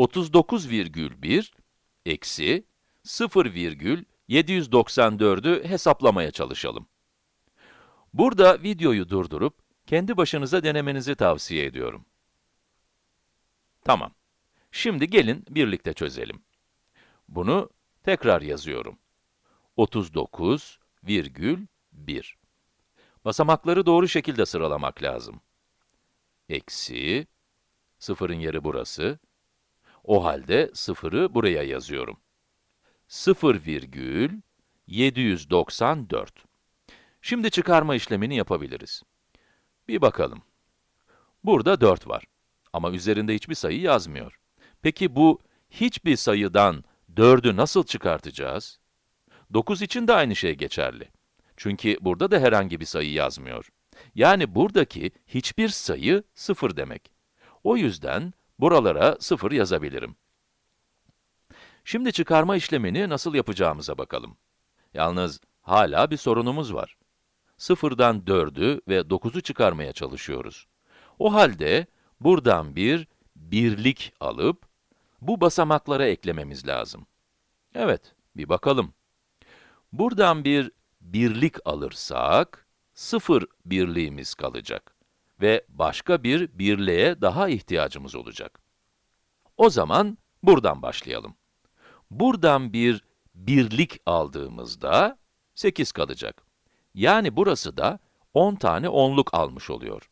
39,1 eksi 0,794'ü hesaplamaya çalışalım. Burada videoyu durdurup, kendi başınıza denemenizi tavsiye ediyorum. Tamam. Şimdi gelin birlikte çözelim. Bunu tekrar yazıyorum. 39,1 Basamakları doğru şekilde sıralamak lazım. Eksi, sıfırın yeri burası. O halde sıfırı buraya yazıyorum. 0,794. Şimdi çıkarma işlemini yapabiliriz. Bir bakalım. Burada 4 var. Ama üzerinde hiçbir sayı yazmıyor. Peki bu hiçbir sayıdan 4'ü nasıl çıkartacağız? 9 için de aynı şey geçerli. Çünkü burada da herhangi bir sayı yazmıyor. Yani buradaki hiçbir sayı 0 demek. O yüzden buralara 0 yazabilirim. Şimdi çıkarma işlemini nasıl yapacağımıza bakalım. Yalnız hala bir sorunumuz var. 0'dan 4'ü ve 9'u çıkarmaya çalışıyoruz. O halde buradan bir birlik alıp bu basamaklara eklememiz lazım. Evet, bir bakalım. Buradan bir birlik alırsak, 0 birliğimiz kalacak ve başka bir birliğe daha ihtiyacımız olacak. O zaman buradan başlayalım. Buradan bir birlik aldığımızda 8 kalacak. Yani burası da 10 tane onluk almış oluyor.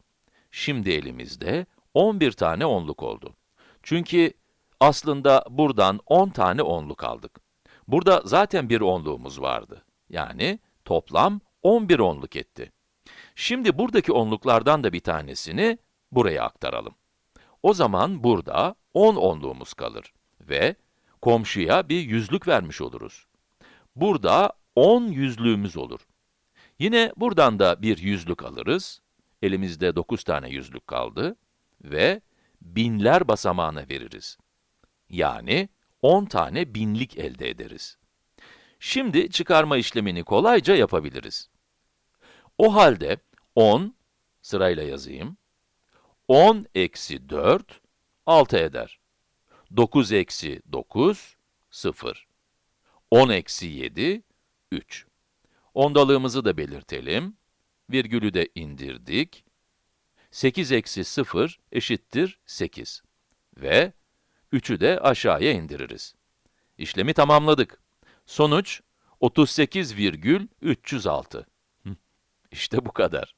Şimdi elimizde 11 tane onluk oldu. Çünkü aslında buradan 10 tane onluk aldık. Burada zaten bir onluğumuz vardı. Yani toplam 11 onluk etti. Şimdi buradaki onluklardan da bir tanesini buraya aktaralım. O zaman burada 10 onluğumuz kalır ve komşuya bir yüzlük vermiş oluruz. Burada 10 yüzlüğümüz olur. Yine buradan da bir yüzlük alırız. Elimizde 9 tane yüzlük kaldı ve binler basamağına veririz. Yani 10 tane binlik elde ederiz. Şimdi çıkarma işlemini kolayca yapabiliriz. O halde 10, sırayla yazayım, 10 eksi 4, 6 eder. 9 eksi 9, 0. 10 eksi 7, 3. Ondalığımızı da belirtelim. Virgülü de indirdik. 8 eksi 0 eşittir 8. Ve 3'ü de aşağıya indiririz. İşlemi tamamladık. Sonuç 38,306. İşte bu kadar.